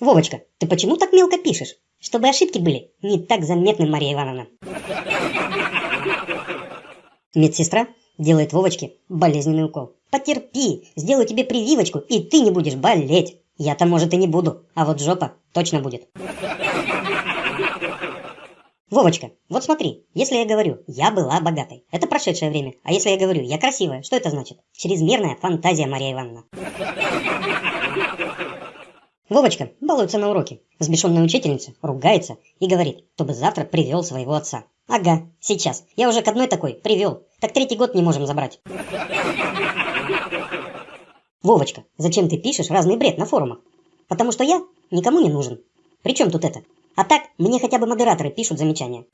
Вовочка, ты почему так мелко пишешь? Чтобы ошибки были не так заметны, Мария Ивановна. Медсестра делает Вовочке болезненный укол. Потерпи, сделаю тебе прививочку, и ты не будешь болеть. Я-то, может, и не буду, а вот жопа точно будет. Вовочка, вот смотри, если я говорю «я была богатой», это прошедшее время, а если я говорю «я красивая», что это значит? Чрезмерная фантазия, Мария Ивановна. Вовочка балуется на уроке. Взбешенная учительница ругается и говорит, чтобы завтра привел своего отца. Ага, сейчас. Я уже к одной такой привел. Так третий год не можем забрать. Вовочка, зачем ты пишешь разный бред на форумах? Потому что я никому не нужен. При чем тут это? А так, мне хотя бы модераторы пишут замечания.